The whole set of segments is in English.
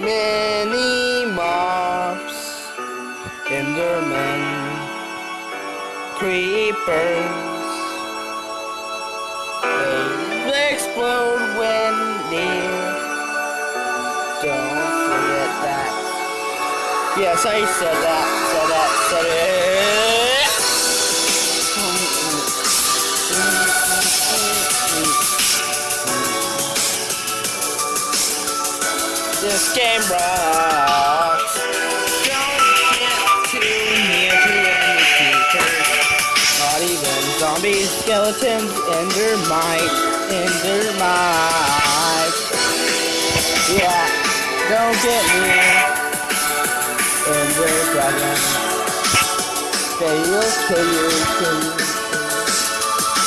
many mobs, endermen, creepers. They explode when near. Don't forget that. Yes, I said that, said that, said it. Game rocks. Don't get too near to any creatures. Not even zombies, skeletons, endermites, endermites. Yeah, don't get near. Ender dragon. They will kill you, you.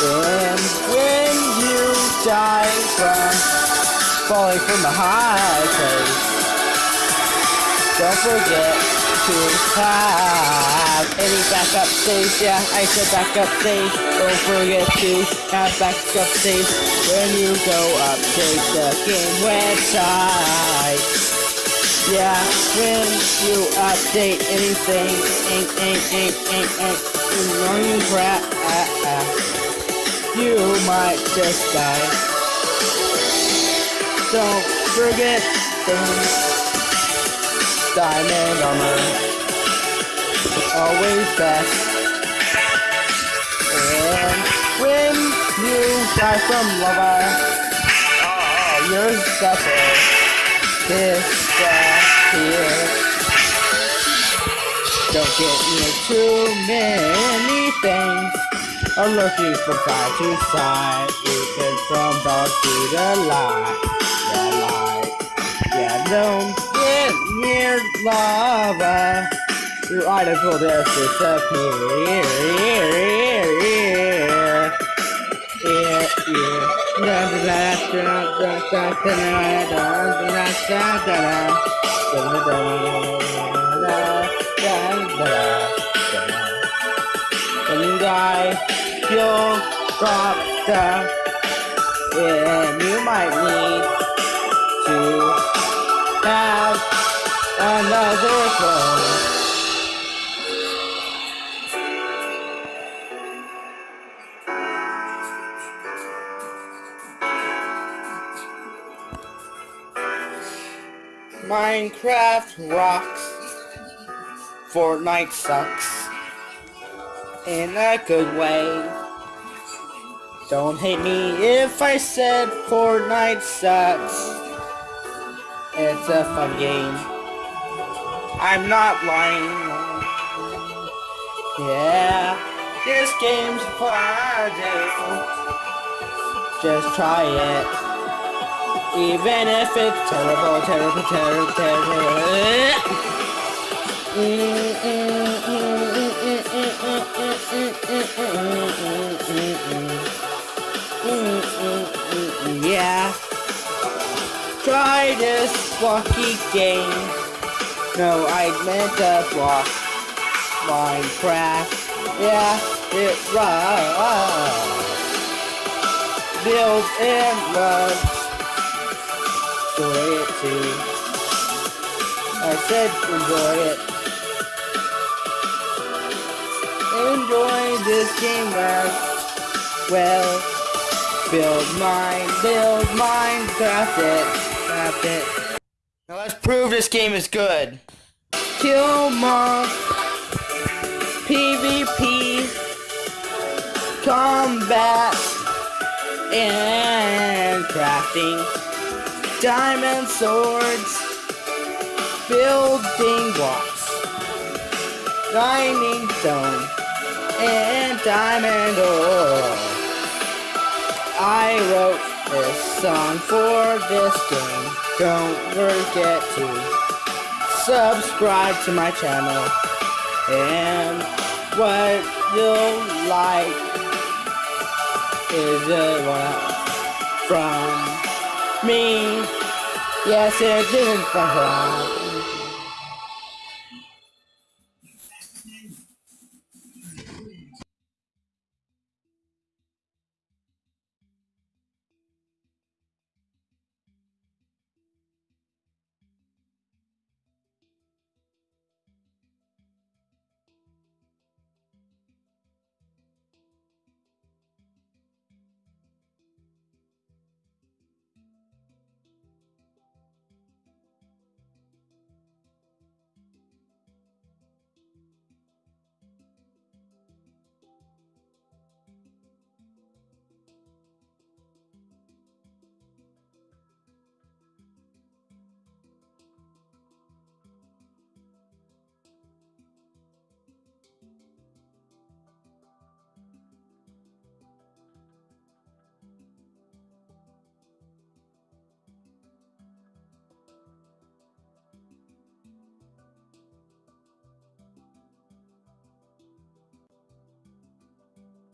And when you die from falling from a high place, don't forget to have any backup saves. Yeah, I said backup saves. Don't forget to have backup saves when you go update the game website. Yeah, when you update anything, ain't, ain't, ain't, ain't, ain't, running crap, uh, uh, you might just die. Don't forget things. Diamond armor. Always best. And when you die from lava, oh, you're suffer. Disappear. Don't get near too many things. Are lurking from side to side. You can from dark to the light don't get near lava. Your items will just disappear. Yeah, yeah. When you die, you'll drop stuff, and you might need to have another. Minecraft rocks. Fortnite sucks. In a good way. Don't hate me if I said Fortnite sucks. It's a fun game. I'm not lying. Yeah, this game's fun. Just try it. Even if it's terrible, terrible, terrible, terrible. Yeah. Try this blocky game. No, I meant to block Minecraft. Yeah, it rocks. Build and run enjoy it too. I said enjoy it. Enjoy this game guys. Well, build mine, build mine, craft it, craft it. Prove this game is good. Kill mob, PvP, combat, and crafting diamond swords, building blocks, diamond stone, and diamond ore. I wrote this song for this game. Don't forget to subscribe to my channel. And what you'll like is a one from me. Yes, it didn't from her.